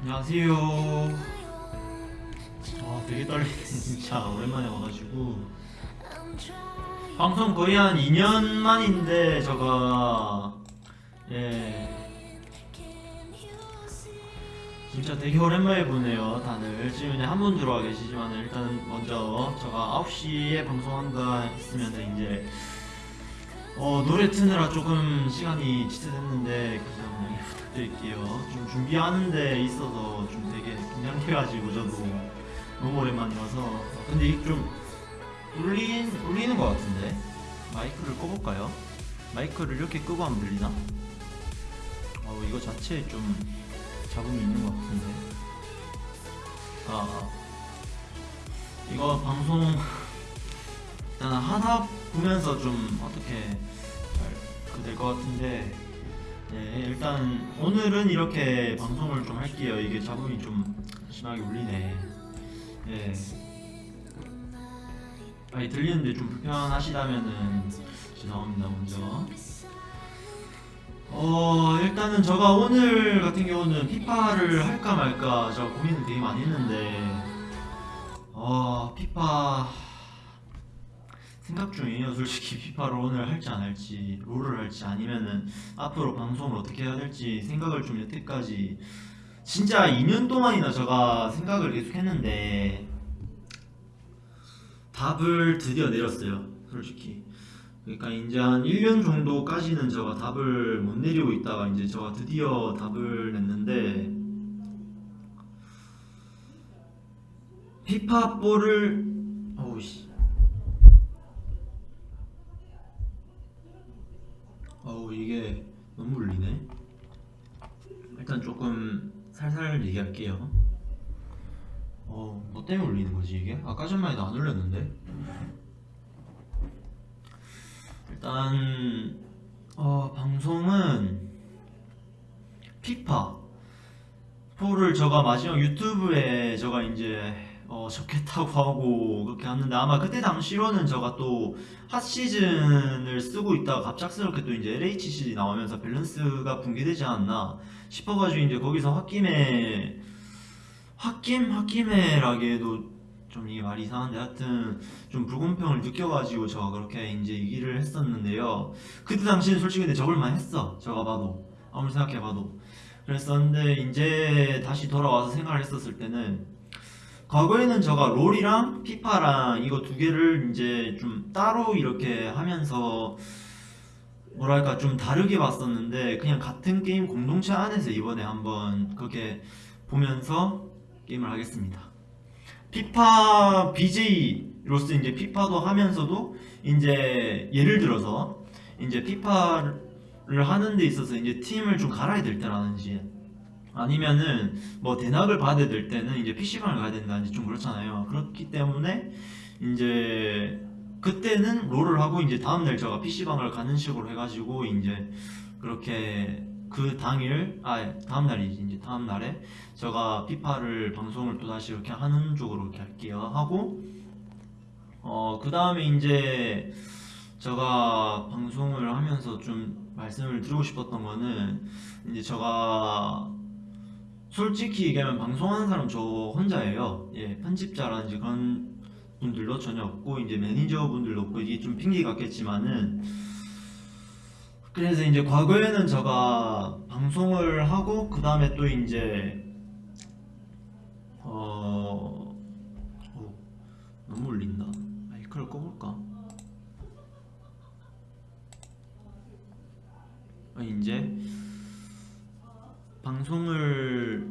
안녕하세요. 아 되게 떨리네 진짜 오랜만에 와가지고. 방송 거의 한 2년 만인데 저가. 예. 진짜 되게 오랜만에 보네요 다들. 지금 이제 한 분 들어와 계시지만 일단 먼저 제가 9시에 방송한다 했으면 이제 어 노래 트느라 조금 시간이 지체됐는데 그냥 부탁드릴게요 좀 준비하는 데 있어서 좀 되게 긴장해가지고 저도 너무 오랜만이라서 근데 이게 좀 울린, 울리는 것 같은데 마이크를 꺼볼까요? 마이크를 이렇게 끄고 하면 들리나? 어 이거 자체에 좀 잡음이 있는 것 같은데 아, 아. 이거 방송 일단 하다 보면서 좀 어떻게 될것 같은데 네, 일단 오늘은 이렇게 방송을 좀 할게요. 이게 잡음이 좀 심하게 울리네. 예. 아니 들리는데 좀 불편하시다면은 죄송합니다 먼저. 어 일단은 제가 오늘 같은 경우는 피파를 할까 말까 제가 고민을 되게 많이 했는데 어 피파 생각 중이에요 솔직히 피파를 오늘 할지 안 할지 롤을 할지 아니면은 앞으로 방송을 어떻게 해야 될지 생각을 좀 여태까지. 진짜 2년 동안이나 제가 생각을 계속 했는데 답을 드디어 내렸어요 솔직히. 그러니까 이제 한 1년 정도까지는 제가 답을 못 내리고 있다가 이제 제가 드디어 답을 냈는데 피파볼을 어우 씨 어우 이게 너무 울리네. 일단 조금 살살 얘기할게요. 어, 뭐 때문에 울리는 거지 이게? 아까 전만 해도 안 울렸는데? 일단 어, 방송은 피파. 포를 제가 마지막 유튜브에 제가 이제 어, 적겠다고 하고 그렇게 했는데 아마 그때 당시로는 제가 또 핫 시즌을 쓰고 있다가 갑작스럽게 또 이제 LH 시즌이 나오면서 밸런스가 붕괴되지 않았나 싶어가지고 이제 거기서 홧김에 홧김 홧김에라기에도 좀 이게 말이 이상한데 하여튼 좀 불공평을 느껴가지고 제가 그렇게 이제 얘기를 했었는데요. 그때 당시는 솔직히 근데 적을만 했어. 제가 봐도. 아무리 생각해봐도. 그랬었는데 이제 다시 돌아와서 생각을 했었을 때는 과거에는 제가 롤이랑 피파랑 이거 두 개를 이제 좀 따로 이렇게 하면서 뭐랄까 좀 다르게 봤었는데 그냥 같은 게임 공동체 안에서 이번에 한번 그렇게 보면서 게임을 하겠습니다. 피파 BJ로서 이제 피파도 하면서도 이제 예를 들어서 이제 피파를 하는 데 있어서 이제 팀을 좀 갈아야 될 때라든지 아니면은 뭐 대낙을 받아야 될 때는 이제 PC방을 가야 된다든지 좀 그렇잖아요. 그렇기 때문에 이제 그때는 롤을 하고 이제 다음날 제가 PC방을 가는 식으로 해가지고 이제 그렇게 그 당일 아 다음날이지 이제 다음날에 제가 피파를 방송을 또 다시 이렇게 하는 쪽으로 이렇게 할게요 하고 어그 다음에 이제 제가 방송을 하면서 좀 말씀을 드리고 싶었던 거는 이제 제가 솔직히 얘기하면 방송하는 사람 저 혼자예요. 예, 편집자라든지 그런 분들도 전혀 없고 이제 매니저 분들도 없고 이게 좀 핑계 같겠지만은 그래서 이제 과거에는 제가 방송을 하고 그 다음에 또 이제 어, 어 너무 울린다. 마이크를 꺼볼까? 어, 이제 방송을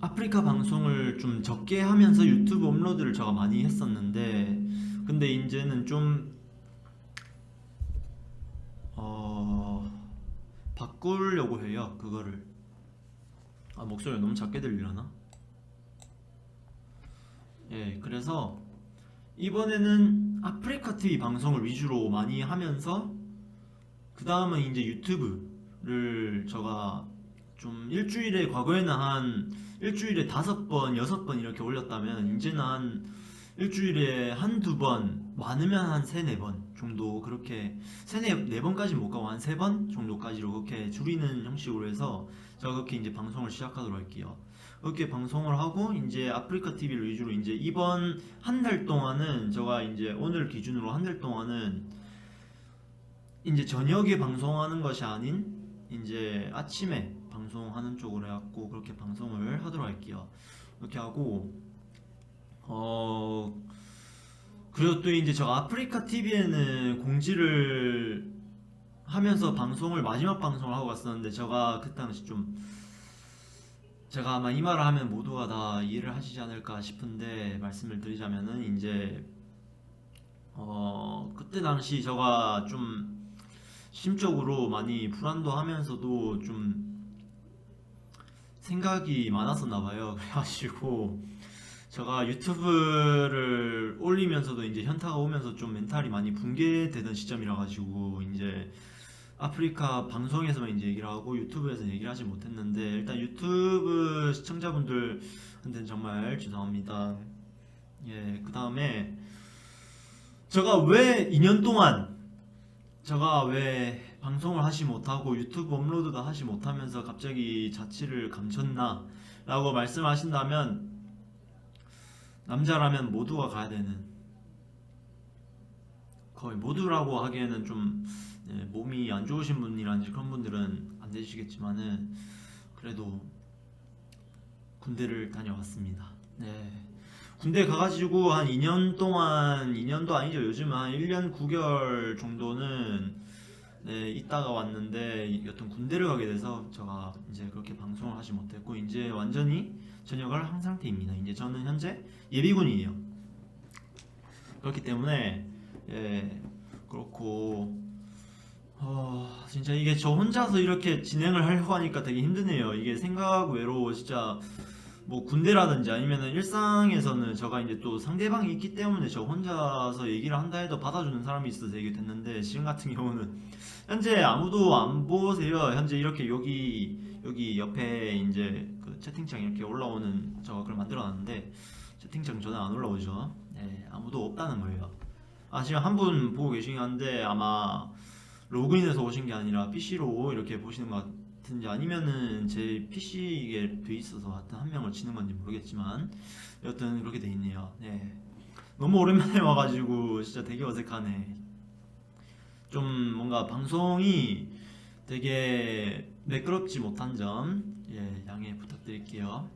아프리카 방송을 좀 적게 하면서 유튜브 업로드를 제가 많이 했었는데 근데 이제는 좀 어... 바꾸려고 해요 그거를 아 목소리가 너무 작게 들리려나? 예 그래서 이번에는 아프리카 TV 방송을 위주로 많이 하면서 그 다음은 이제 유튜브를 제가 좀 일주일에 과거에는 한 일주일에 다섯 번, 여섯 번 이렇게 올렸다면 이제는 한 일주일에 한두 번, 많으면 한 세네 번 정도 그렇게 세네 네 번까지 못 가고 한 세 번 정도까지로 그렇게 줄이는 형식으로 해서 제가 그렇게 이제 방송을 시작하도록 할게요. 그렇게 방송을 하고 이제 아프리카 TV를 위주로 이제 이번 한 달 동안은 제가 이제 오늘 기준으로 한 달 동안은 이제 저녁에 방송하는 것이 아닌 이제 아침에 방송하는 쪽으로 해갖고 그렇게 방송을 하도록 할게요. 그렇게 하고 어 그리고 또 이제 제가 아프리카 TV에는 공지를 하면서 방송을 마지막 방송을 하고 갔었는데 제가 그 당시 좀 제가 아마 이 말을 하면 모두가 다 이해를 하시지 않을까 싶은데 말씀을 드리자면은 이제 어 그때 당시 제가 좀 심적으로 많이 불안도 하면서도 좀 생각이 많았었나 봐요. 그래가지고 제가 유튜브를 올리면서도 이제 현타가 오면서 좀 멘탈이 많이 붕괴되던 시점이라 가지고 이제 아프리카 방송에서만 이제 얘기를 하고 유튜브에서 얘기를 하지 못했는데 일단 유튜브 시청자분들한테는 정말 죄송합니다. 예, 그 다음에 제가 왜 2년 동안 제가 왜 방송을 하지 못하고 유튜브 업로드도 하지 못하면서 갑자기 자취를 감췄나 라고 말씀하신다면 남자라면 모두가 가야 되는 거의 모두라고 하기에는 좀 네, 몸이 안 좋으신 분이라든지 그런 분들은 안 되시겠지만은 그래도 군대를 다녀왔습니다. 네. 군대 가가지고 한 2년 동안 2년도 아니죠. 요즘 한 1년 9개월 정도는 네, 있다가 왔는데 여튼 군대를 가게 돼서 제가 이제 그렇게 방송을 하지 못했고 이제 완전히 전역을 한 상태입니다. 이제 저는 현재 예비군이에요. 그렇기 때문에 예, 그렇고 어, 진짜 이게 저 혼자서 이렇게 진행을 하려고 하니까 되게 힘드네요. 이게 생각 외로 진짜 뭐 군대라든지 아니면은 일상에서는 제가 이제 또 상대방이 있기 때문에 저 혼자서 얘기를 한다 해도 받아주는 사람이 있어서 얘기 됐는데 지금 같은 경우는 현재 아무도 안 보세요. 현재 이렇게 여기 여기 옆에 이제 그 채팅창 이렇게 올라오는 제가 그걸 만들어놨는데 채팅창 저는 안 올라오죠. 네, 아무도 없다는 거예요. 아 지금 한 분 보고 계시긴 한데 아마 로그인해서 오신 게 아니라 PC로 이렇게 보시는 것 같 은지 아니면은 제 PC에 돼 있어서 하여튼 한 명을 치는 건지 모르겠지만 여튼 그렇게 돼 있네요. 네. 너무 오랜만에 와가지고 진짜 되게 어색하네. 좀 뭔가 방송이 되게 매끄럽지 못한 점 예, 양해 부탁드릴게요.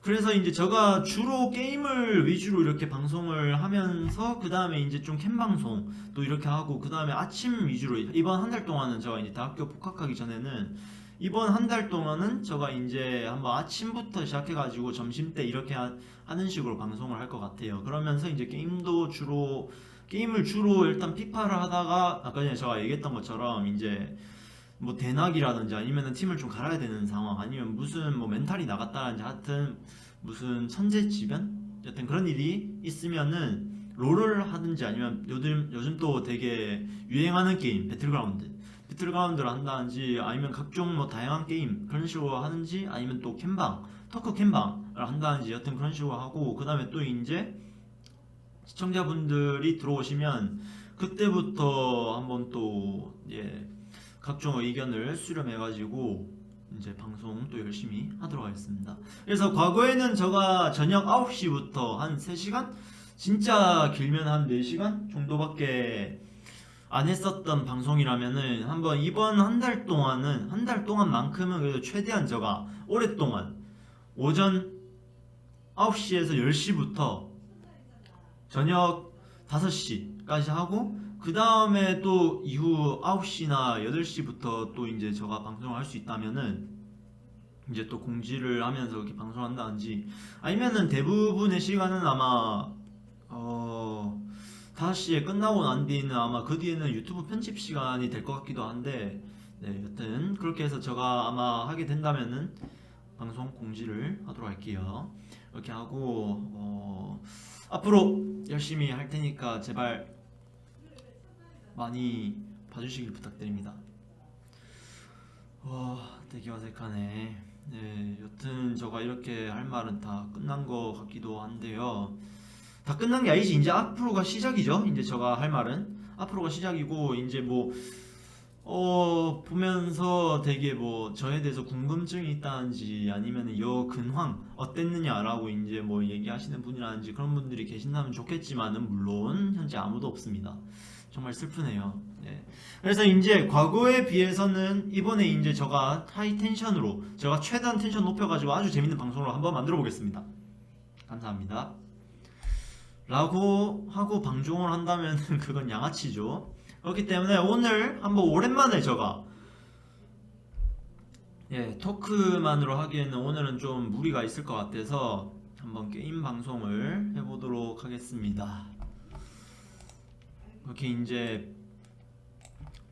그래서 이제 제가 주로 게임을 위주로 이렇게 방송을 하면서 그 다음에 이제 좀 캠 방송 또 이렇게 하고 그 다음에 아침 위주로 이번 한 달 동안은 제가 이제 대학교 복학하기 전에는 이번 한 달 동안은 제가 이제 한번 아침부터 시작해가지고 점심 때 이렇게 하, 는 식으로 방송을 할 것 같아요. 그러면서 이제 게임도 주로 게임을 주로 일단 피파를 하다가 아까 전에 제가 얘기했던 것처럼 이제 뭐 대낙이라든지 아니면은 팀을 좀 갈아야 되는 상황 아니면 무슨 뭐 멘탈이 나갔다든지 하여튼 무슨 천재지변? 여튼 그런 일이 있으면은 롤을 하든지 아니면 요즘 요즘 또 되게 유행하는 게임 배틀그라운드. 배틀그라운드를 한다든지 아니면 각종 뭐 다양한 게임 그런 식으로 하는지 아니면 또 캠방 토크 캠방을 한다든지 여튼 그런 식으로 하고 그 다음에 또 이제 시청자분들이 들어오시면 그때부터 한번 또 예, 각종 의견을 수렴해가지고 이제 방송 또 열심히 하도록 하겠습니다. 그래서 과거에는 제가 저녁 9시부터 한 3시간? 진짜 길면 한 4시간 정도밖에 안 했었던 방송이라면은 한번 이번 한 달 동안은 한 달 동안만큼은 그래도 최대한 제가 오랫동안 오전 9시에서 10시부터 저녁 5시까지 하고 그 다음에 또 이후 9시나 8시부터 또 이제 제가 방송을 할 수 있다면은 이제 또 공지를 하면서 이렇게 방송한다든지 아니면은 대부분의 시간은 아마 어 5시에 끝나고 난 뒤에는 아마 그 뒤에는 유튜브 편집 시간이 될 것 같기도 한데 네 여튼 그렇게 해서 제가 아마 하게 된다면은 방송 공지를 하도록 할게요. 이렇게 하고 어 앞으로 열심히 할 테니까 제발 많이 봐주시길 부탁드립니다. 와, 되게 어색하네. 네, 여튼 제가 이렇게 할 말은 다 끝난 것 같기도 한데요. 다 끝난 게 아니지. 이제 앞으로가 시작이죠. 이제 제가 할 말은 앞으로가 시작이고 이제 뭐 어 보면서 되게 뭐 저에 대해서 궁금증이 있다든지 아니면 여 근황 어땠느냐라고 이제 뭐 얘기하시는 분이라든지 그런 분들이 계신다면 좋겠지만은 물론 현재 아무도 없습니다. 정말 슬프네요. 네. 그래서 이제 과거에 비해서는 이번에 이제 제가 하이 텐션으로 제가 최대한 텐션 높여가지고 아주 재밌는 방송을 한번 만들어 보겠습니다. 감사합니다. 라고 하고 방종을 한다면 그건 양아치죠. 그렇기 때문에 오늘 한번 오랜만에 제가 예 토크만으로 하기에는 오늘은 좀 무리가 있을 것 같아서 한번 게임 방송을 해보도록 하겠습니다. 이렇게 이제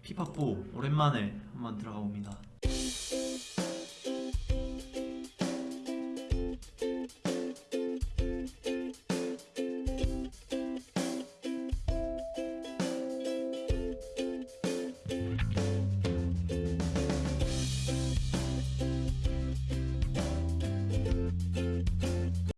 피파4 오랜만에 한번 들어가 봅니다.